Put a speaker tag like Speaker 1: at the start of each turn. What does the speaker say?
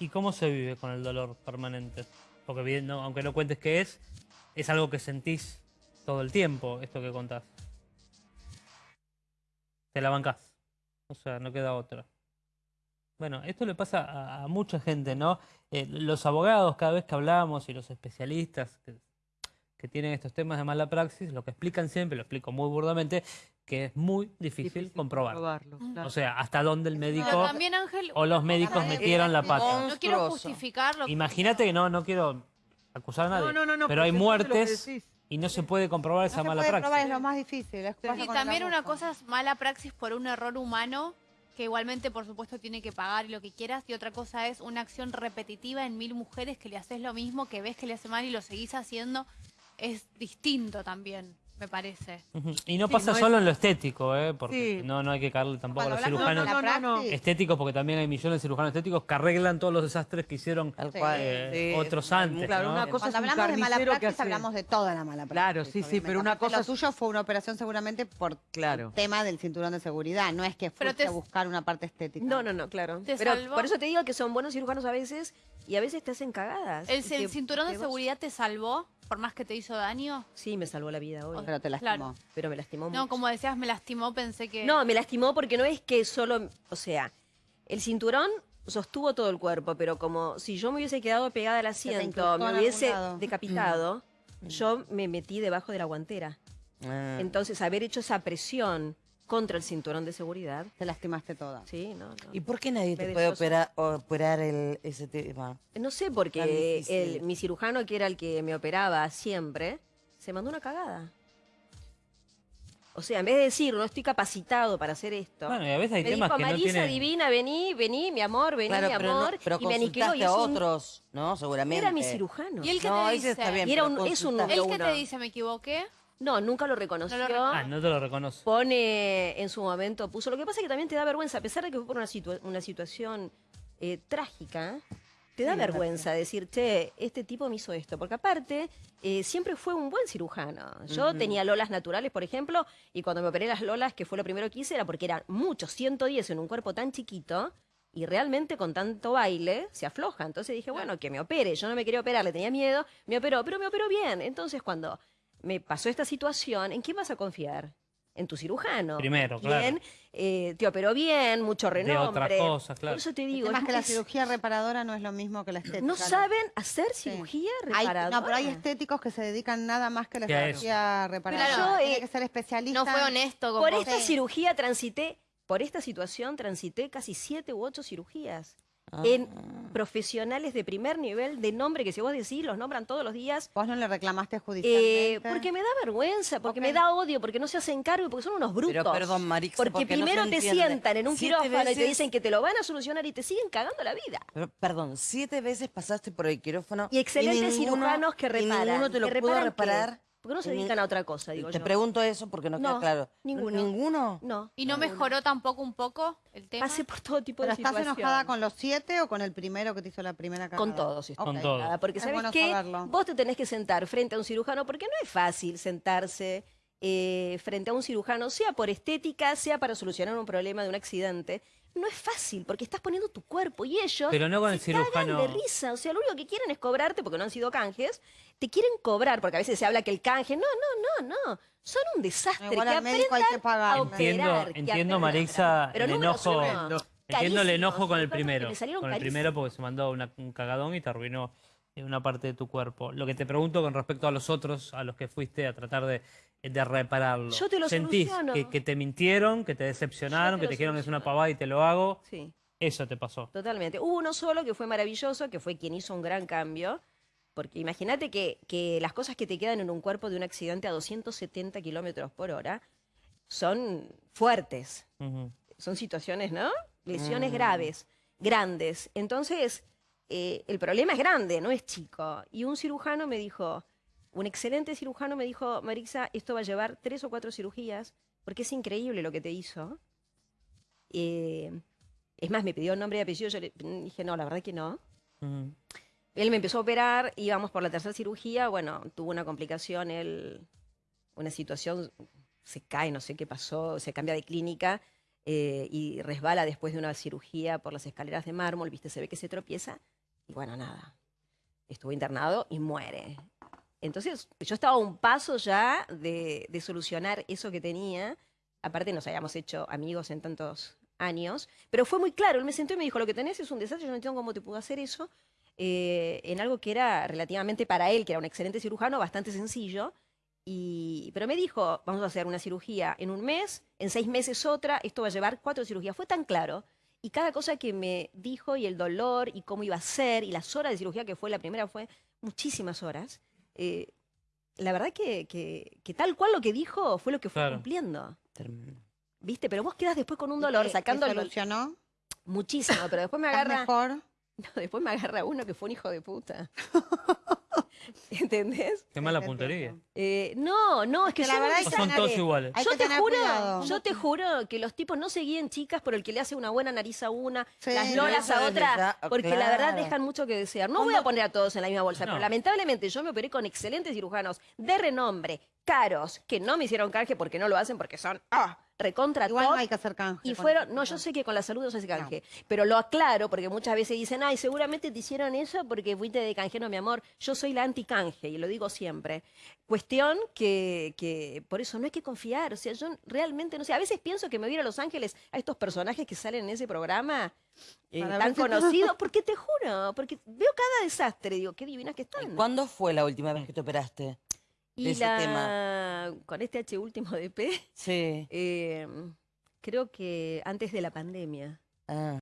Speaker 1: ¿Y cómo se vive con el dolor permanente? Porque bien, no- aunque no cuentes qué es, es algo que sentís todo el tiempo, esto que contás. Te la bancás. O sea, no queda otra. Bueno, esto le pasa a, a mucha gente, ¿no? Eh, los abogados, cada vez que hablamos, y los especialistas que, que tienen estos temas de mala praxis, lo que explican siempre, lo explico muy burdamente, que es muy difícil, comprobar.
Speaker 2: comprobarlo, claro.
Speaker 1: O sea, hasta dónde el médico
Speaker 3: Pero también, Ángel,
Speaker 1: o los médicos metieron la pata.
Speaker 3: no quiero justificarlo.
Speaker 1: Imagínate que no, no quiero acusar a nadie,
Speaker 2: No, no, no, no,
Speaker 1: pero hay muertes y no se puede comprobar esa
Speaker 4: se
Speaker 1: mala
Speaker 4: puede
Speaker 1: praxis.
Speaker 4: probar, es lo más difícil.
Speaker 3: Y también una cosa es mala praxis por un error humano, que igualmente, por supuesto, tiene que pagar y lo que quieras. Y otra cosa es una acción repetitiva en mil mujeres que le haces lo mismo, que ves que le hace mal y lo seguís haciendo. Es distinto también, me parece.
Speaker 1: Y no
Speaker 2: Sí,
Speaker 1: pasa
Speaker 2: no es-
Speaker 1: solo en lo estético, ¿eh? porque
Speaker 2: Sí.
Speaker 1: no, no hay que caerle tampoco a los cirujanos
Speaker 2: No, no, no, no.
Speaker 4: praxis,
Speaker 1: estéticos, porque también hay millones de cirujanos estéticos que arreglan todos los desastres que hicieron
Speaker 5: Tal
Speaker 4: Sí.
Speaker 5: cual.
Speaker 1: eh,
Speaker 5: Sí,
Speaker 1: otros antes.
Speaker 2: Claro,
Speaker 1: ¿no?
Speaker 2: una cosa
Speaker 4: Cuando
Speaker 2: es un
Speaker 4: hablamos de mala praxis,
Speaker 2: hace-
Speaker 4: hablamos de toda la mala praxis.
Speaker 2: Claro, sí, sí, pero una cosa
Speaker 4: Lo tuyo fue una operación seguramente por
Speaker 2: Claro.
Speaker 4: el tema del cinturón de seguridad. No es que fuiste
Speaker 3: te-
Speaker 4: a buscar una parte estética.
Speaker 6: No, no, no, claro.
Speaker 3: ¿Te
Speaker 6: Pero
Speaker 3: salvó?
Speaker 6: por eso te digo que son buenos cirujanos a veces y a veces te hacen cagadas.
Speaker 3: ¿El,
Speaker 6: que-
Speaker 3: cinturón de seguridad te salvó, por más que te hizo daño?
Speaker 6: Sí, me salvó la vida hoy.
Speaker 4: Pero te lastimó.
Speaker 3: Claro.
Speaker 6: Pero me lastimó
Speaker 3: No,
Speaker 6: mucho.
Speaker 3: como decías, me lastimó, pensé que...
Speaker 6: No, me lastimó porque no es que solo, o sea, el cinturón sostuvo todo el cuerpo, pero como si yo me hubiese quedado pegada al asiento, me hubiese decapitado, yo me metí debajo de la guantera.
Speaker 5: Ah.
Speaker 6: Entonces, haber hecho esa presión contra el cinturón de seguridad,
Speaker 4: Te lastimaste toda.
Speaker 6: sí, no, no.
Speaker 5: ¿Y por qué nadie te puede operar, operar el, ese tema?
Speaker 6: No sé, porque el, mi cirujano, que era el que me operaba siempre, se mandó una cagada. O sea, en vez de decir, no estoy capacitado para hacer esto,
Speaker 1: Bueno, y a veces hay
Speaker 6: me
Speaker 1: temas
Speaker 6: dijo,
Speaker 1: que no
Speaker 6: Marisa,
Speaker 1: tienen...
Speaker 6: divina, vení, vení, mi amor, vení,
Speaker 5: Claro,
Speaker 6: mi
Speaker 5: pero, no,
Speaker 6: amor.
Speaker 5: pero
Speaker 6: y me aniquiló y
Speaker 5: a
Speaker 6: un-
Speaker 5: otros, ¿no? Seguramente.
Speaker 6: Era mi cirujano.
Speaker 3: ¿Y él
Speaker 5: No,
Speaker 3: te dice?
Speaker 5: está bien.
Speaker 6: Y era un- es un
Speaker 5: consultaste.
Speaker 3: ¿Él
Speaker 6: número
Speaker 3: qué
Speaker 6: uno.
Speaker 3: te dice? ¿Me equivoqué?
Speaker 6: No, nunca lo reconoció.
Speaker 3: No lo
Speaker 1: Ah, no te lo reconoce.
Speaker 6: Pone en su momento, puso. Lo que pasa es que también te da vergüenza, a pesar de que fue por una, situa- una situación eh, trágica, te da
Speaker 4: Sí,
Speaker 6: vergüenza decir, che, este tipo me hizo esto. Porque aparte, eh, siempre fue un buen cirujano. Yo tenía lolas naturales, por ejemplo, y cuando me operé las lolas, que fue lo primero que hice, era porque eran muchos, 110 en un cuerpo tan chiquito. Y realmente con tanto baile se afloja. Entonces dije, bueno, que me opere. Yo no me quería operar, le tenía miedo. Me operó, pero me operó bien. Entonces cuando me pasó esta situación, ¿en quién vas a confiar? En tu cirujano.
Speaker 1: Primero, claro.
Speaker 6: ¿Quién eh, te operó bien, mucho
Speaker 1: De
Speaker 6: renombre.
Speaker 1: otra cosa, claro.
Speaker 6: Por eso te digo,
Speaker 4: es- que la cirugía reparadora no es lo mismo que la estética.
Speaker 6: no saben hacer
Speaker 4: Sí.
Speaker 6: cirugía
Speaker 4: Hay-
Speaker 6: reparadora.
Speaker 4: no, pero hay estéticos que se dedican nada más que a la cirugía reparadora.
Speaker 6: Claro.
Speaker 4: Tiene
Speaker 6: Eh,
Speaker 4: que ser especialista.
Speaker 3: No fue honesto con
Speaker 6: Por
Speaker 3: vos.
Speaker 6: esta
Speaker 4: Sí.
Speaker 6: cirugía transité, por esta situación transité casi siete u ocho cirugías.
Speaker 5: Ah.
Speaker 6: En profesionales de primer nivel, de nombre, que si vos decís, los nombran todos los días.
Speaker 4: Vos no le reclamaste
Speaker 6: eh,
Speaker 4: judicialmente.
Speaker 6: porque me da vergüenza, porque me da odio, porque no se hacen cargo, y porque son unos brutos.
Speaker 5: Pero perdón, Marixa,
Speaker 6: porque,
Speaker 5: porque no
Speaker 6: primero te sientan en un
Speaker 5: Siete
Speaker 6: quirófano y te dicen que te lo van a solucionar y te siguen cagando la vida.
Speaker 5: Pero, perdón, siete veces pasaste por el quirófano.
Speaker 6: Y excelentes
Speaker 5: ninguno-
Speaker 6: cirujanos que
Speaker 5: y
Speaker 6: reparan.
Speaker 5: ninguno te lo
Speaker 6: ¿Que
Speaker 5: pudo
Speaker 6: reparan qué? ¿Por qué no se
Speaker 5: ni-
Speaker 6: dedican a otra cosa, digo
Speaker 5: Te
Speaker 6: yo?
Speaker 5: pregunto eso porque no, queda
Speaker 6: No,
Speaker 5: claro.
Speaker 6: ninguno.
Speaker 5: ¿Ninguno?
Speaker 6: No.
Speaker 3: ¿Y no mejoró tampoco un poco el tema?
Speaker 6: Pasé por todo tipo
Speaker 4: ¿Pero
Speaker 6: de
Speaker 4: estás
Speaker 6: situaciones.
Speaker 4: enojada con los siete o con el primero que te hizo la primera cagada?
Speaker 6: Con todos estoy
Speaker 1: Con todos.
Speaker 6: enojada, Porque
Speaker 4: Es
Speaker 6: sabes
Speaker 4: bueno
Speaker 6: qué,
Speaker 4: saberlo.
Speaker 6: vos te tenés que sentar frente a un cirujano, porque no es fácil sentarse eh, frente a un cirujano, sea por estética, sea para solucionar un problema de un accidente. No es fácil, porque estás poniendo tu cuerpo y ellos
Speaker 1: Pero no con el
Speaker 6: se cagan
Speaker 1: cirujano.
Speaker 6: de risa. O sea, lo único que quieren es cobrarte, porque no han sido canjes, te quieren cobrar, porque a veces se habla que el canje, no, no, no, no. Son un desastre.
Speaker 4: Igual
Speaker 6: que
Speaker 4: al médico hay que pagarle.
Speaker 1: Entiendo,
Speaker 6: operar,
Speaker 1: entiendo
Speaker 6: Pero
Speaker 1: el enojo. Entiendo el enojo con el primero. Con el primero porque se mandó una- un cagadón y te arruinó eh, una parte de tu cuerpo. Lo que te pregunto con respecto a los otros, a los que fuiste a tratar de, de repararlo.
Speaker 6: Yo te lo
Speaker 1: ¿Sentís
Speaker 6: soluciono.
Speaker 1: que, que te mintieron, que te decepcionaron,
Speaker 6: te
Speaker 1: que te dijeron que es una pavada y te lo hago?
Speaker 6: Sí.
Speaker 1: Eso te pasó.
Speaker 6: Totalmente. Hubo uno solo que fue maravilloso, que fue quien hizo un gran cambio. Porque imagínate que, que las cosas que te quedan en un cuerpo de un accidente a 270 kilómetros por hora son fuertes. Son situaciones, ¿no? Lesiones
Speaker 5: Mm.
Speaker 6: graves, grandes. Entonces, eh, el problema es grande, no es chico. Y un cirujano me dijo, un excelente cirujano me dijo, Marisa, esto va a llevar tres o cuatro cirugías, porque es increíble lo que te hizo. Eh, es más, me pidió nombre y apellido, yo le dije, no, la verdad que no. Él me empezó a operar, íbamos por la tercera cirugía, bueno, tuvo una complicación, él, una situación, se cae, no sé qué pasó, se cambia de clínica. eh, y resbala después de una cirugía por las escaleras de mármol, viste, se ve que se tropieza y bueno, nada, estuvo internado y muere. Entonces yo estaba a un paso ya de, de solucionar eso que tenía, aparte nos habíamos hecho amigos en tantos años, pero fue muy claro, él me sentó y me dijo, lo que tenés es un desastre, yo no entiendo cómo te pudo hacer eso, eh, en algo que era relativamente para él, que era un excelente cirujano, bastante sencillo. Y, pero me dijo, vamos a hacer una cirugía en un mes, en seis meses otra, esto va a llevar cuatro cirugías. Fue tan claro. Y cada cosa que me dijo y el dolor y cómo iba a ser y las horas de cirugía que fue, la primera fue muchísimas horas. Eh, la verdad que, que- que tal cual lo que dijo fue lo que fue
Speaker 1: Claro.
Speaker 6: cumpliendo.
Speaker 5: Tremendo.
Speaker 6: ¿Viste? Pero vos quedas después con un
Speaker 4: ¿Y
Speaker 6: dolor
Speaker 4: qué-
Speaker 6: sacando
Speaker 4: solucionó?
Speaker 6: muchísimo, pero después me
Speaker 4: ¿Estás
Speaker 6: agarra.
Speaker 4: mejor?
Speaker 6: No, después me agarra uno que fue un hijo de puta. ¿Entendés?
Speaker 1: Qué mala puntería.
Speaker 6: Eh, no, no, es que
Speaker 4: Que
Speaker 6: yo
Speaker 4: la
Speaker 6: no
Speaker 4: verdad
Speaker 1: O
Speaker 4: es
Speaker 6: sé-
Speaker 1: son todos iguales.
Speaker 6: Yo te juro,
Speaker 4: cuidado.
Speaker 6: yo te juro que los tipos no seguían chicas por el que le hace una buena nariz a una,
Speaker 4: Sí.
Speaker 6: las lolas a otra,
Speaker 5: ya,
Speaker 6: porque la verdad dejan mucho que desear. No voy a poner a todos en la misma bolsa,
Speaker 1: No.
Speaker 6: pero lamentablemente yo me operé con excelentes cirujanos de renombre, caros, que no me hicieron canje porque no lo hacen porque son ah, recontra
Speaker 4: Igual no hay que hacer canje.
Speaker 6: Y fueron, no, yo sé que con la salud no se hace canje, pero lo aclaro porque muchas veces dicen, ay, seguramente te hicieron eso porque fuiste de canjero, mi amor. Yo soy la anti-canje y lo digo siempre. Cuestión que, que por eso no hay que confiar. O sea, yo realmente no sé. A veces pienso que me voy a ir a Los Ángeles a estos personajes que salen en ese programa eh, tan conocidos, porque te juro, porque veo cada desastre, digo, qué divinas que están.
Speaker 5: ¿Cuándo fue la última vez que te operaste?
Speaker 6: Y
Speaker 5: ese
Speaker 6: la, con este H último de P,
Speaker 5: Sí.
Speaker 6: eh, creo que antes de la pandemia.
Speaker 5: Ah.